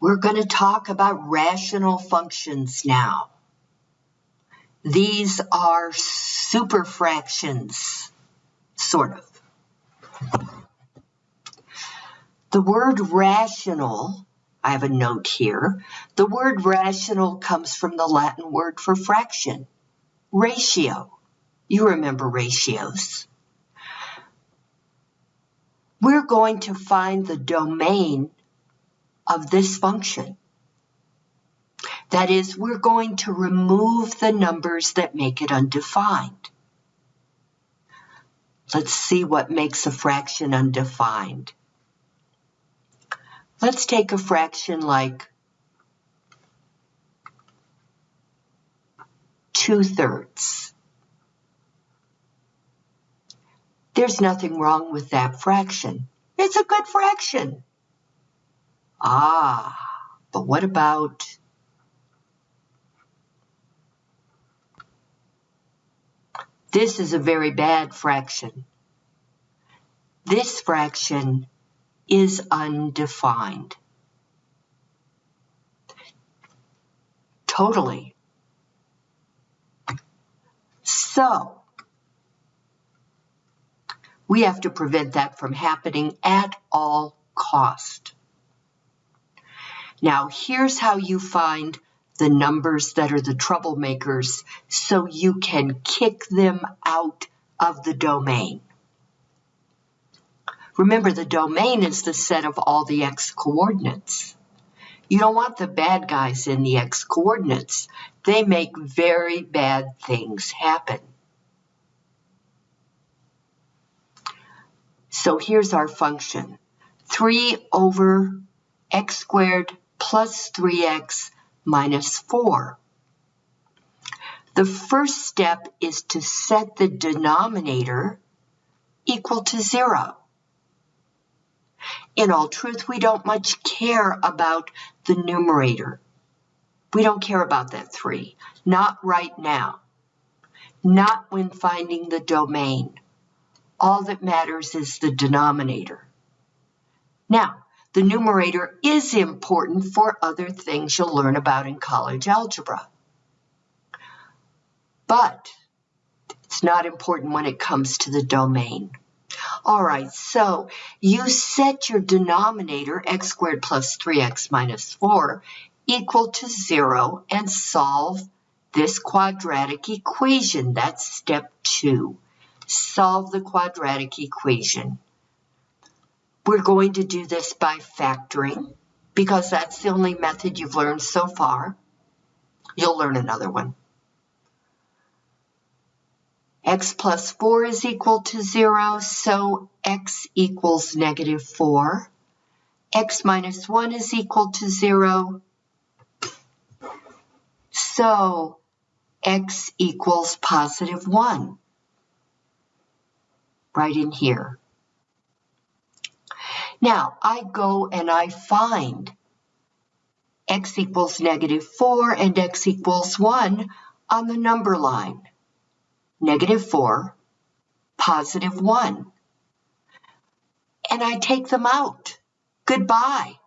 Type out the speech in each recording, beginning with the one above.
We're going to talk about rational functions now. These are superfractions, sort of. The word rational, I have a note here. The word rational comes from the Latin word for fraction, ratio. You remember ratios. We're going to find the domain of this function. That is, we're going to remove the numbers that make it undefined. Let's see what makes a fraction undefined. Let's take a fraction like 2 thirds. There's nothing wrong with that fraction. It's a good fraction. Ah, but what about This is a very bad fraction. This fraction is undefined. Totally. So, we have to prevent that from happening at all cost. Now, here's how you find the numbers that are the troublemakers so you can kick them out of the domain. Remember, the domain is the set of all the x coordinates. You don't want the bad guys in the x coordinates. They make very bad things happen. So here's our function. 3 over x squared plus 3x minus 4. The first step is to set the denominator equal to 0. In all truth, we don't much care about the numerator. We don't care about that 3. Not right now. Not when finding the domain. All that matters is the denominator. Now, the numerator is important for other things you'll learn about in college algebra. But it's not important when it comes to the domain. All right, so you set your denominator, x squared plus 3x minus 4, equal to 0 and solve this quadratic equation. That's step 2. Solve the quadratic equation. We're going to do this by factoring because that's the only method you've learned so far. You'll learn another one. x plus 4 is equal to 0, so x equals negative 4. x minus 1 is equal to 0, so x equals positive 1. Right in here. Now, I go and I find x equals negative 4 and x equals 1 on the number line. Negative 4, positive 1. And I take them out. Goodbye.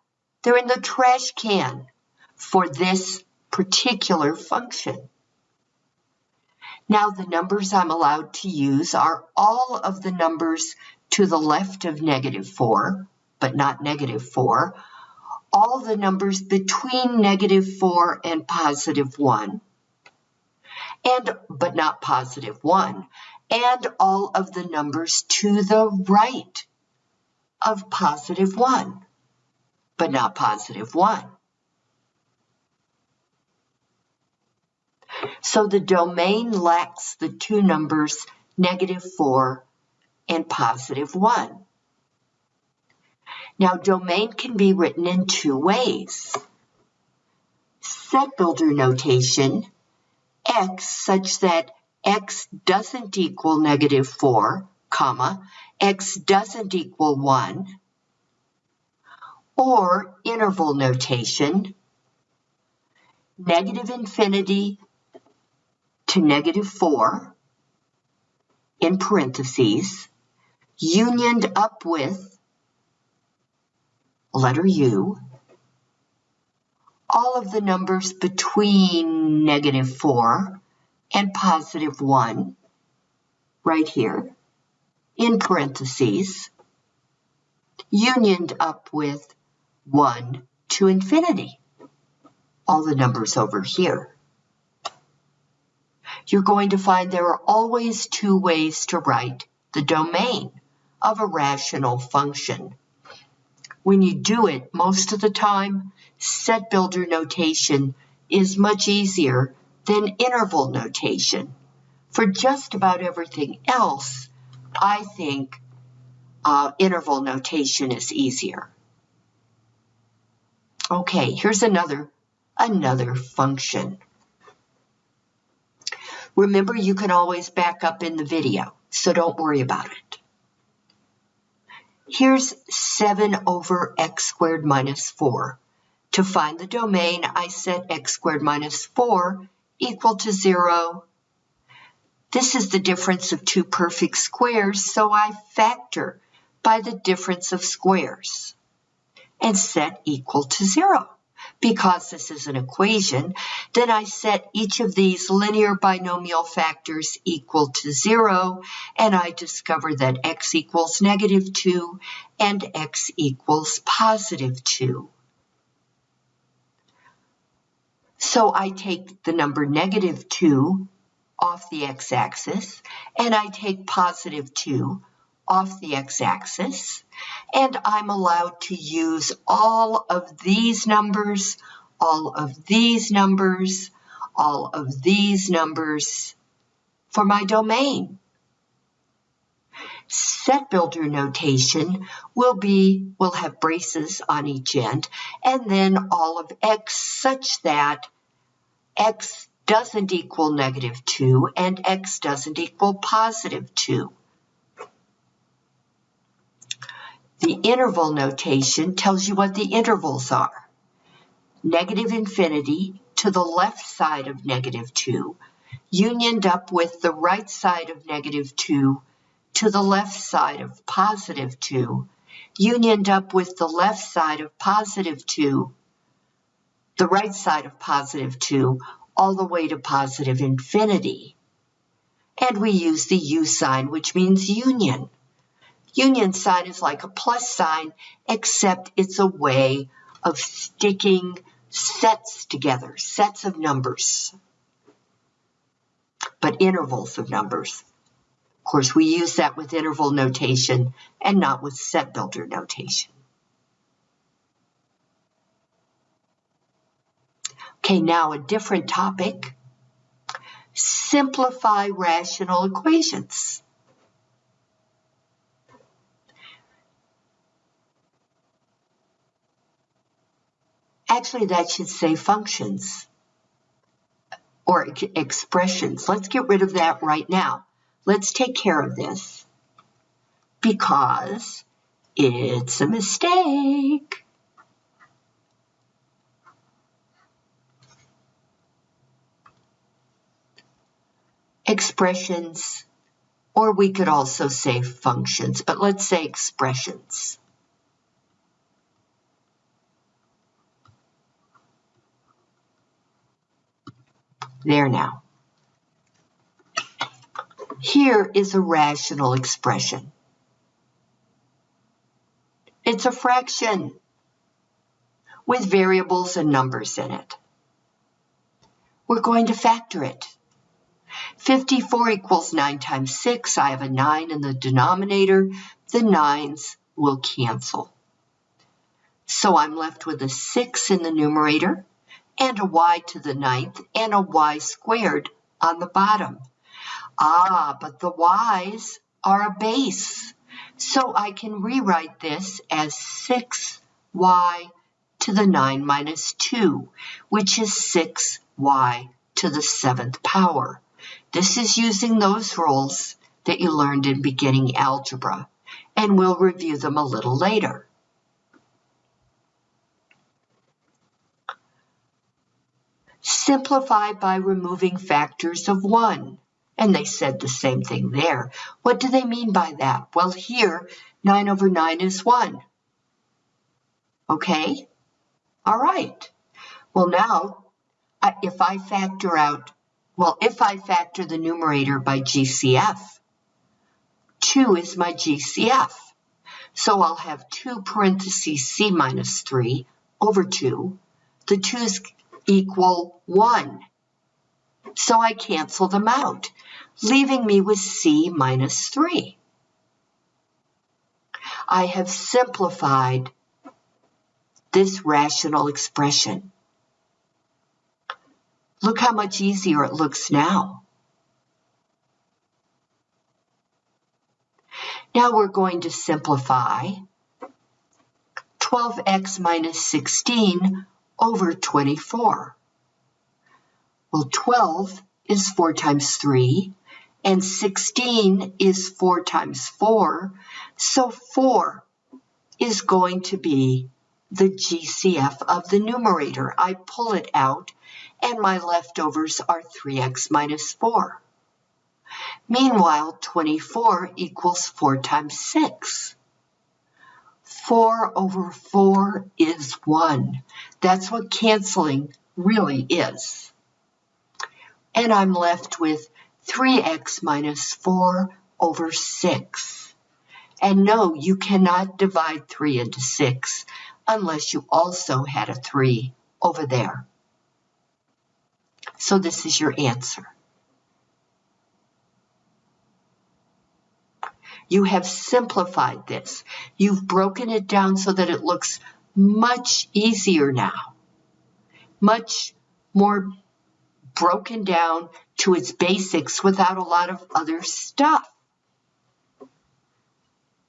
They're in the trash can for this particular function. Now the numbers I'm allowed to use are all of the numbers to the left of negative 4, but not negative 4, all the numbers between negative 4 and positive 1, and but not positive 1, and all of the numbers to the right of positive 1, but not positive 1. So the domain lacks the two numbers negative 4 and positive 1. Now, domain can be written in two ways. Set builder notation, x such that x doesn't equal negative 4, comma, x doesn't equal 1, or interval notation, negative infinity to negative 4, in parentheses, unioned up with letter U, all of the numbers between negative 4 and positive 1 right here in parentheses unioned up with 1 to infinity. All the numbers over here. You're going to find there are always two ways to write the domain of a rational function. When you do it, most of the time, set builder notation is much easier than interval notation. For just about everything else, I think uh, interval notation is easier. Okay, here's another, another function. Remember, you can always back up in the video, so don't worry about it. Here's 7 over x squared minus 4. To find the domain, I set x squared minus 4 equal to 0. This is the difference of two perfect squares, so I factor by the difference of squares and set equal to 0. Because this is an equation, then I set each of these linear binomial factors equal to 0, and I discover that x equals negative 2 and x equals positive 2. So I take the number negative 2 off the x-axis, and I take positive 2 off the x-axis, and I'm allowed to use all of these numbers, all of these numbers, all of these numbers for my domain. Set builder notation will be, will have braces on each end, and then all of x such that x doesn't equal negative 2 and x doesn't equal positive 2. The interval notation tells you what the intervals are. Negative infinity to the left side of negative 2, unioned up with the right side of negative 2 to the left side of positive 2, unioned up with the left side of positive 2 the right side of positive 2 all the way to positive infinity. And we use the U sign, which means union. Union sign is like a plus sign, except it's a way of sticking sets together, sets of numbers, but intervals of numbers. Of course, we use that with interval notation and not with set builder notation. Okay, now a different topic. Simplify rational equations. Actually, that should say functions or expressions. Let's get rid of that right now. Let's take care of this because it's a mistake. expressions, or we could also say functions, but let's say expressions. There now. Here is a rational expression. It's a fraction with variables and numbers in it. We're going to factor it. 54 equals 9 times 6. I have a 9 in the denominator. The 9s will cancel. So I'm left with a 6 in the numerator and a y to the ninth and a y squared on the bottom. Ah, but the y's are a base. So I can rewrite this as 6y to the 9 minus 2, which is 6y to the seventh power. This is using those rules that you learned in beginning algebra, and we'll review them a little later. Simplify by removing factors of 1. And they said the same thing there. What do they mean by that? Well, here, 9 over 9 is 1. Okay? All right. Well, now, if I factor out, well, if I factor the numerator by GCF, 2 is my GCF. So I'll have 2 parentheses c minus 3 over 2. The 2's equal 1. So I cancel them out, leaving me with c minus 3. I have simplified this rational expression. Look how much easier it looks now. Now we're going to simplify 12x minus 16 over 24. Well, 12 is 4 times 3, and 16 is 4 times 4, so 4 is going to be the GCF of the numerator. I pull it out, and my leftovers are 3x minus 4. Meanwhile, 24 equals 4 times 6. 4 over 4 is 1. That's what canceling really is. And I'm left with 3x minus 4 over 6. And no, you cannot divide 3 into 6 unless you also had a 3 over there. So this is your answer. You have simplified this. You've broken it down so that it looks much easier now, much more broken down to its basics without a lot of other stuff.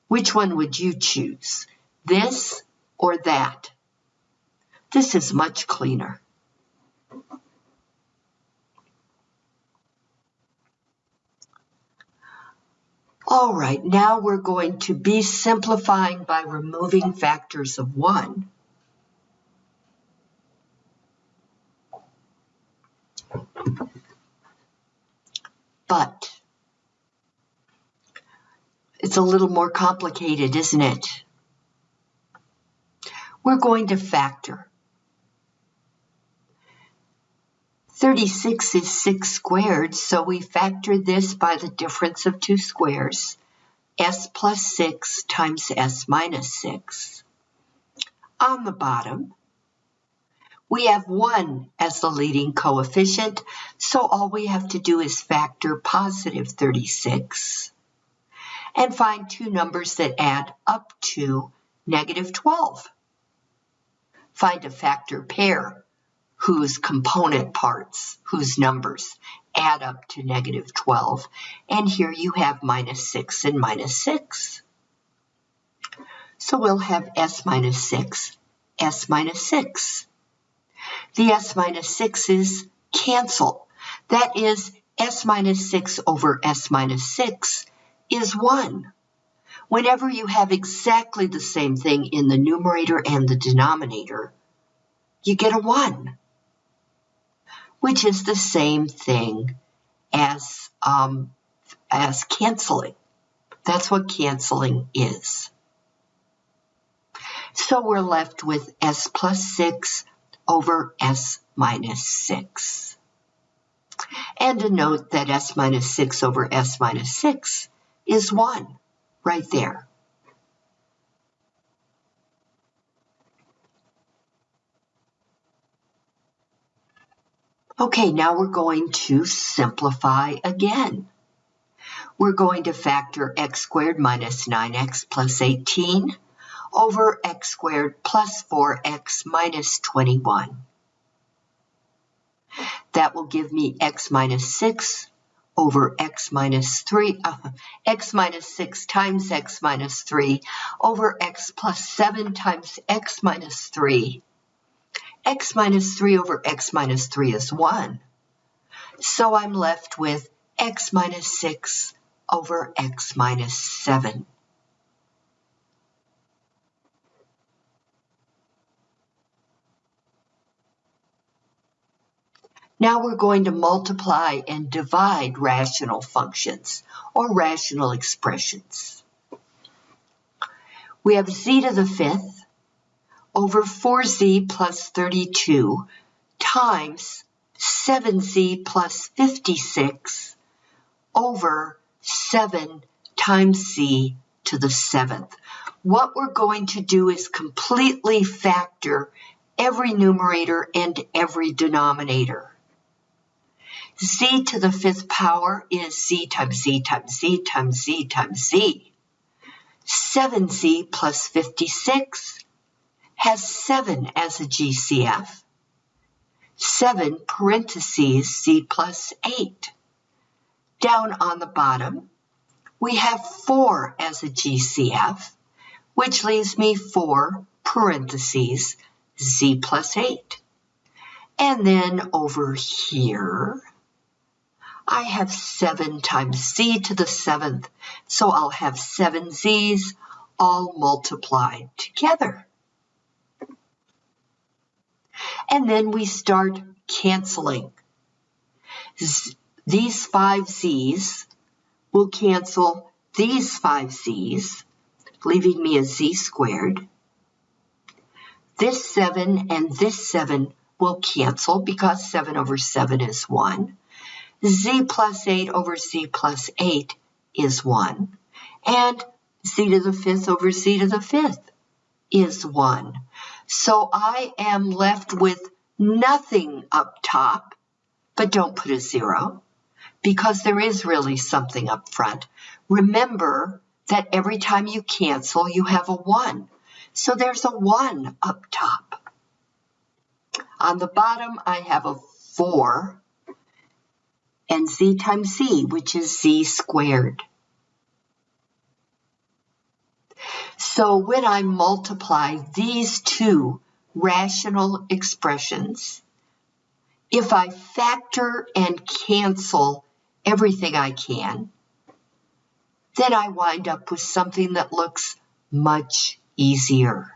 Which one would you choose? This or that? This is much cleaner. All right, now we're going to be simplifying by removing factors of 1. But it's a little more complicated, isn't it? We're going to factor. 36 is 6 squared, so we factor this by the difference of two squares, s plus 6 times s minus 6. On the bottom, we have 1 as the leading coefficient, so all we have to do is factor positive 36 and find two numbers that add up to negative 12. Find a factor pair whose component parts, whose numbers add up to negative 12. And here you have minus 6 and minus 6. So we'll have s minus 6, s minus 6. The s minus 6's cancel. That is, s minus 6 over s minus 6 is 1. Whenever you have exactly the same thing in the numerator and the denominator, you get a 1 which is the same thing as, um, as canceling. That's what canceling is. So we're left with s plus 6 over s minus 6. And a note that s minus 6 over s minus 6 is 1 right there. Okay, now we're going to simplify again. We're going to factor x squared minus 9x plus 18 over x squared plus 4x minus 21. That will give me x minus 6 over x minus 3, uh, x minus 6 times x minus 3 over x plus 7 times x minus 3 x minus 3 over x minus 3 is 1. So I'm left with x minus 6 over x minus 7. Now we're going to multiply and divide rational functions or rational expressions. We have z to the fifth over 4z plus 32 times 7z plus 56 over 7 times z to the seventh. What we're going to do is completely factor every numerator and every denominator. z to the fifth power is z times z times z times z times z. 7z plus 56 has 7 as a GCF. 7 parentheses z plus 8. Down on the bottom, we have 4 as a GCF, which leaves me 4 parentheses z plus 8. And then over here, I have 7 times z to the 7th, so I'll have 7 z's all multiplied together. And then we start canceling. Z these 5 z's will cancel these 5 z's, leaving me a z squared. This 7 and this 7 will cancel because 7 over 7 is 1 z plus 8 over z plus 8 is 1. And z to the fifth over z to the fifth is 1. So I am left with nothing up top, but don't put a zero, because there is really something up front. Remember that every time you cancel, you have a 1. So there's a 1 up top. On the bottom, I have a 4 and z times z, which is z squared. So when I multiply these two rational expressions, if I factor and cancel everything I can, then I wind up with something that looks much easier.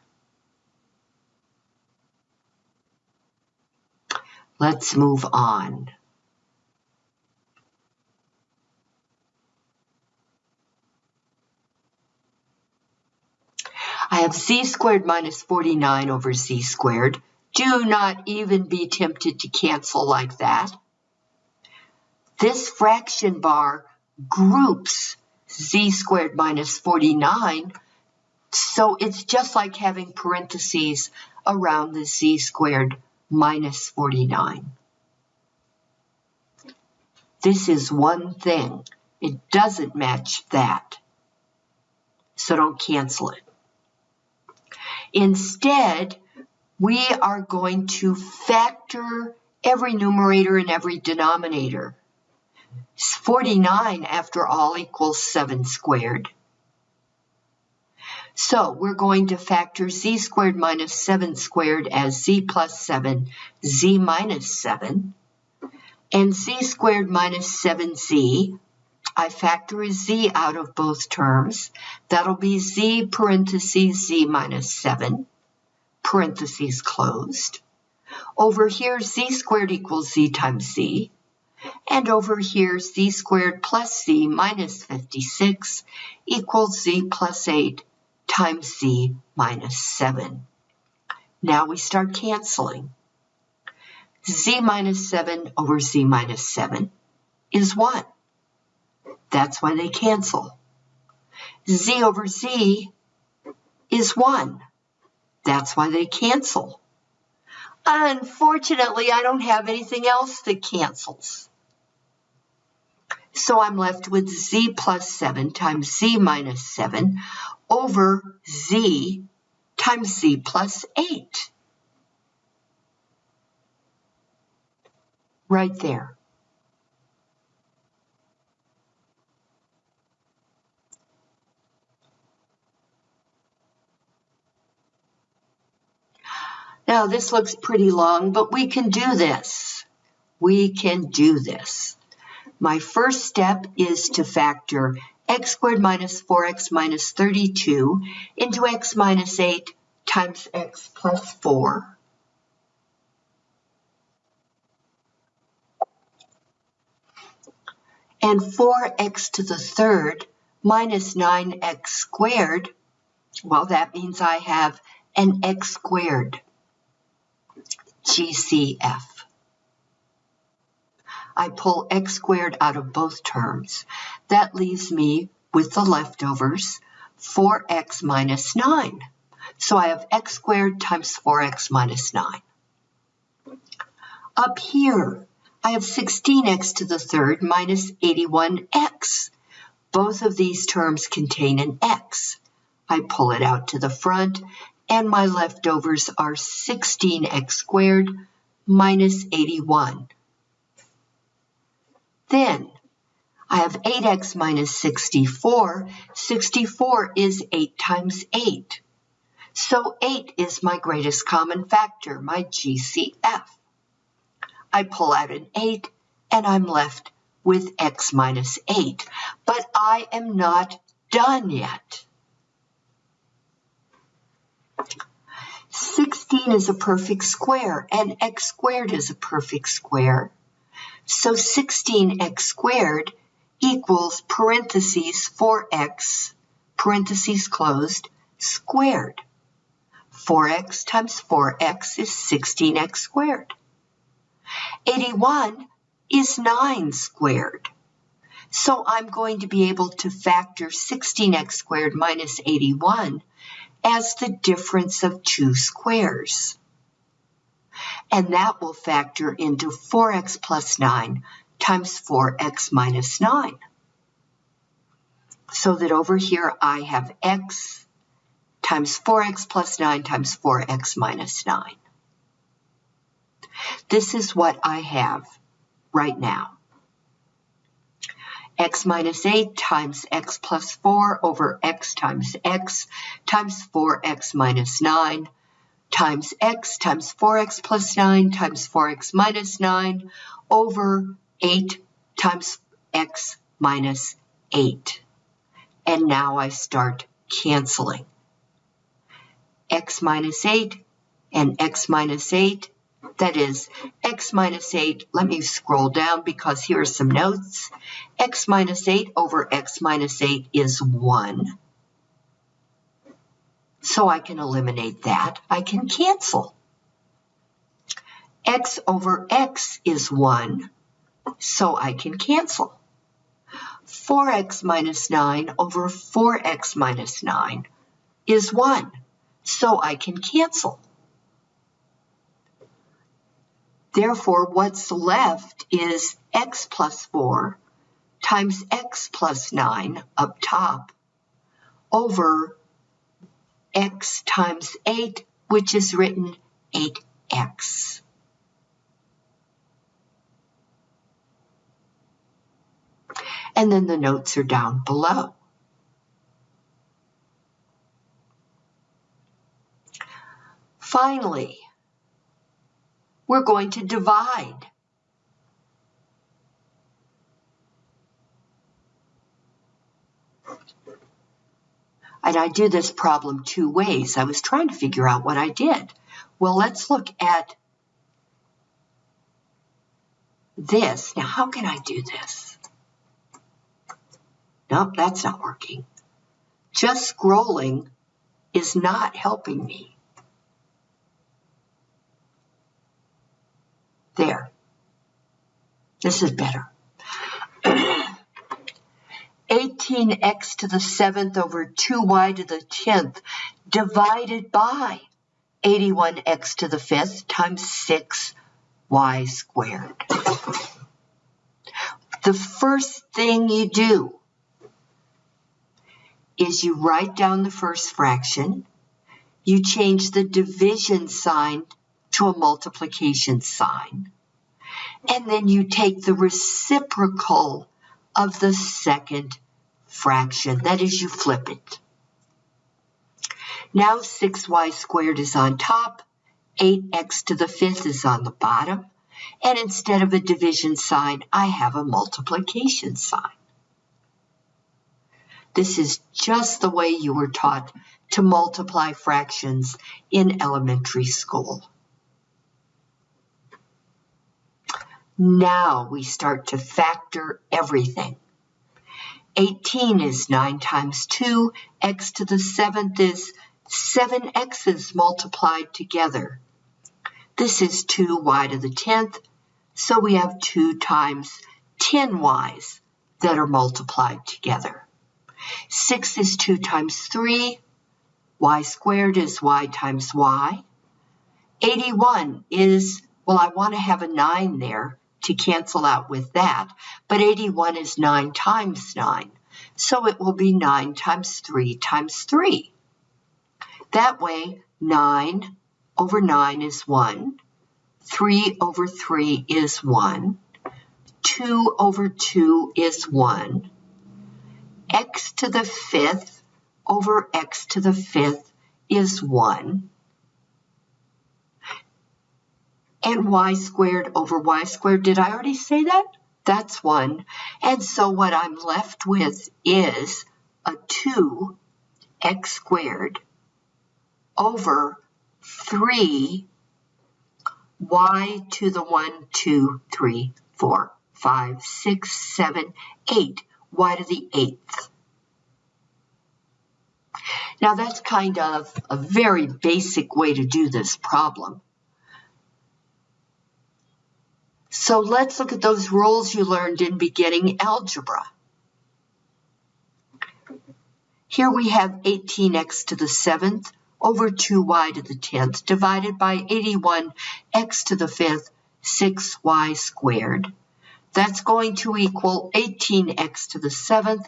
Let's move on. I have z squared minus 49 over z squared. Do not even be tempted to cancel like that. This fraction bar groups z squared minus 49, so it's just like having parentheses around the z squared minus 49. This is one thing. It doesn't match that. So don't cancel it. Instead, we are going to factor every numerator and every denominator. 49, after all, equals 7 squared. So we're going to factor z squared minus 7 squared as z plus 7, z minus 7. And z squared minus 7z I factor a z out of both terms. That'll be z parentheses z minus 7, parentheses closed. Over here, z squared equals z times z. And over here, z squared plus z minus 56 equals z plus 8 times z minus 7. Now we start canceling. z minus 7 over z minus 7 is 1. That's why they cancel. Z over Z is 1. That's why they cancel. Unfortunately, I don't have anything else that cancels. So I'm left with Z plus 7 times Z minus 7 over Z times Z plus 8. Right there. Now this looks pretty long, but we can do this. We can do this. My first step is to factor x squared minus 4x minus 32 into x minus 8 times x plus 4. And 4x to the third minus 9x squared, well, that means I have an x squared. GCF. I pull x squared out of both terms. That leaves me with the leftovers, 4x minus 9. So I have x squared times 4x minus 9. Up here, I have 16x to the third minus 81x. Both of these terms contain an x. I pull it out to the front, and my leftovers are 16x squared minus 81. Then I have 8x minus 64. 64 is 8 times 8. So 8 is my greatest common factor, my GCF. I pull out an 8 and I'm left with x minus 8. But I am not done yet. 16 is a perfect square and x squared is a perfect square. So 16x squared equals parentheses 4x, parentheses closed, squared. 4x times 4x is 16x squared. 81 is 9 squared. So I'm going to be able to factor 16x squared minus 81 as the difference of two squares. And that will factor into 4x plus 9 times 4x minus 9. So that over here I have x times 4x plus 9 times 4x minus 9. This is what I have right now x minus 8 times x plus 4 over x times x times 4x minus 9 times x times 4x plus 9 times 4x minus 9 over 8 times x minus 8. And now I start canceling. x minus 8 and x minus 8 that is x minus 8, let me scroll down because here are some notes. x minus 8 over x minus 8 is 1. So I can eliminate that. I can cancel. x over x is 1, so I can cancel. 4x minus 9 over 4x minus 9 is 1, so I can cancel. Therefore, what's left is x plus 4 times x plus 9 up top over x times 8, which is written 8x. And then the notes are down below. Finally, we're going to divide. And I do this problem two ways. I was trying to figure out what I did. Well, let's look at this. Now, how can I do this? Nope, that's not working. Just scrolling is not helping me. There. This is better. 18x to the 7th over 2y to the 10th divided by 81x to the 5th times 6y squared. The first thing you do is you write down the first fraction, you change the division sign to a multiplication sign. And then you take the reciprocal of the second fraction. That is, you flip it. Now 6y squared is on top, 8x to the fifth is on the bottom, and instead of a division sign, I have a multiplication sign. This is just the way you were taught to multiply fractions in elementary school. Now we start to factor everything. 18 is 9 times 2. x to the 7th is 7 x's multiplied together. This is 2y to the 10th. So we have 2 times 10 y's that are multiplied together. 6 is 2 times 3. y squared is y times y. 81 is, well, I want to have a 9 there to cancel out with that, but 81 is 9 times 9. So it will be 9 times 3 times 3. That way, 9 over 9 is 1. 3 over 3 is 1. 2 over 2 is 1. x to the fifth over x to the fifth is 1. And y squared over y squared, did I already say that? That's 1. And so what I'm left with is a 2x squared over 3 y to the 1, 2, 3, 4, 5, 6, 7, 8, y to the 8th. Now that's kind of a very basic way to do this problem. So let's look at those rules you learned in beginning algebra. Here we have 18x to the 7th over 2y to the 10th divided by 81x to the 5th, 6y squared. That's going to equal 18x to the 7th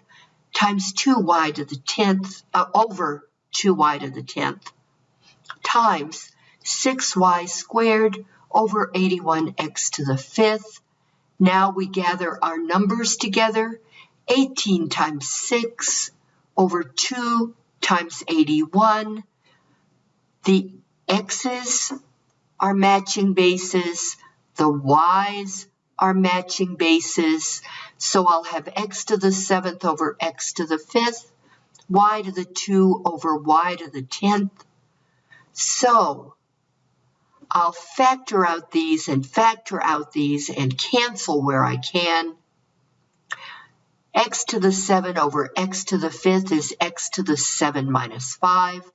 times 2y to the 10th, uh, over 2y to the 10th, times 6y squared over 81x to the 5th. Now we gather our numbers together. 18 times 6 over 2 times 81 the x's are matching bases, the y's are matching bases, so I'll have x to the seventh over x to the fifth, y to the two over y to the tenth. So I'll factor out these and factor out these and cancel where I can. x to the 7 over x to the 5th is x to the 7 minus 5.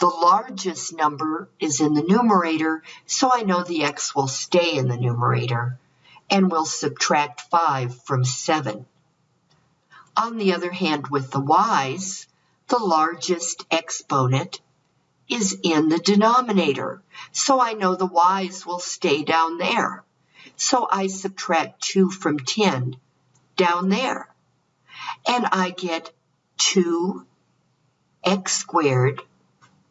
The largest number is in the numerator, so I know the x will stay in the numerator, and we'll subtract 5 from 7. On the other hand, with the y's, the largest exponent is in the denominator, so I know the y's will stay down there. So I subtract 2 from 10 down there, and I get 2x squared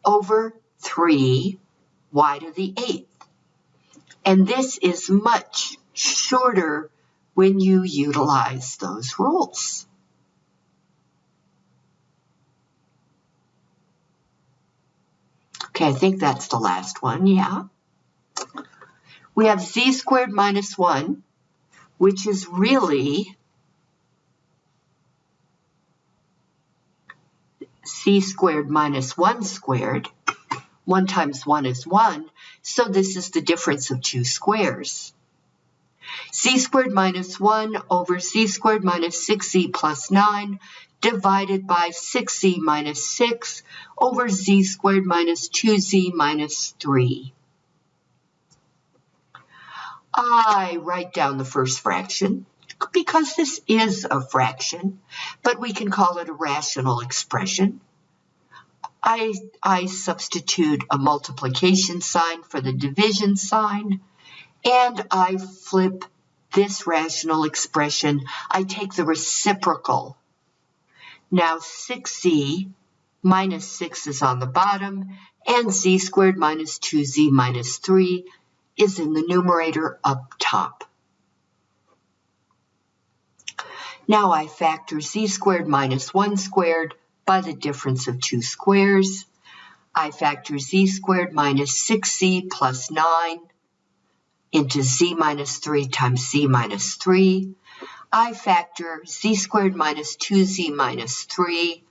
over 3 y to the eighth. And this is much shorter when you utilize those rules. Okay, I think that's the last one, yeah. We have z squared minus 1, which is really c squared minus 1 squared. 1 times 1 is 1, so this is the difference of two squares. c squared minus 1 over c squared minus 6z plus 9 divided by 6z minus 6 over z squared minus 2z minus 3. I write down the first fraction because this is a fraction, but we can call it a rational expression. I, I substitute a multiplication sign for the division sign, and I flip this rational expression. I take the reciprocal. Now 6z minus 6 is on the bottom, and z squared minus 2z minus 3 is in the numerator up top. Now I factor z squared minus 1 squared by the difference of two squares. I factor z squared minus 6z plus 9 into z minus 3 times z minus 3. I factor z squared minus 2z minus 3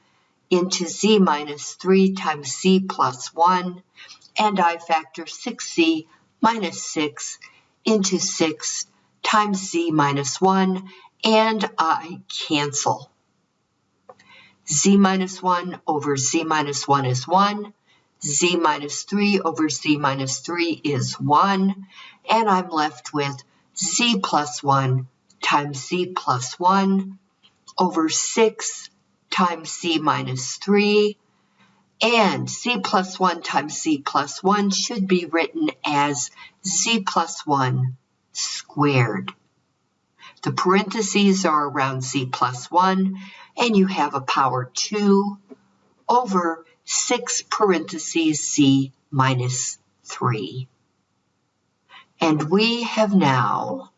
into z minus 3 times z plus 1. And I factor 6z minus 6 into 6 times z minus 1 and I cancel. z minus 1 over z minus 1 is 1. z minus 3 over z minus 3 is 1. And I'm left with z plus 1 times z plus 1 over 6 times c minus 3. And c plus 1 times c plus 1 should be written as z plus 1 squared. The parentheses are around z plus 1, and you have a power 2 over 6 parentheses c minus 3. And we have now,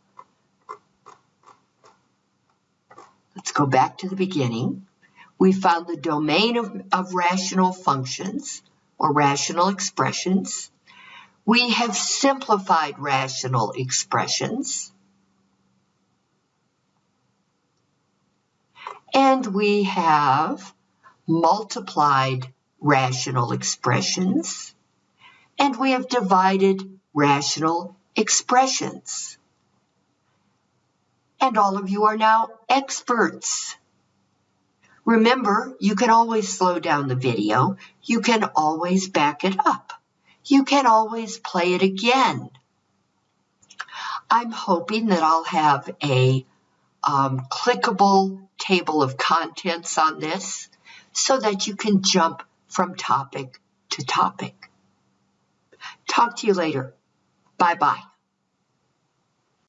let's go back to the beginning. We found the domain of, of rational functions or rational expressions. We have simplified rational expressions. And we have multiplied rational expressions. And we have divided rational expressions. And all of you are now experts. Remember, you can always slow down the video. You can always back it up. You can always play it again. I'm hoping that I'll have a um, clickable table of contents on this so that you can jump from topic to topic. Talk to you later. Bye bye.